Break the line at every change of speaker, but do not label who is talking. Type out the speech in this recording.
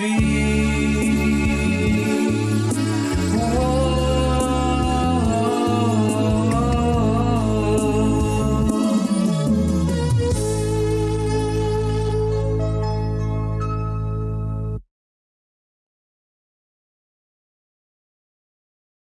You.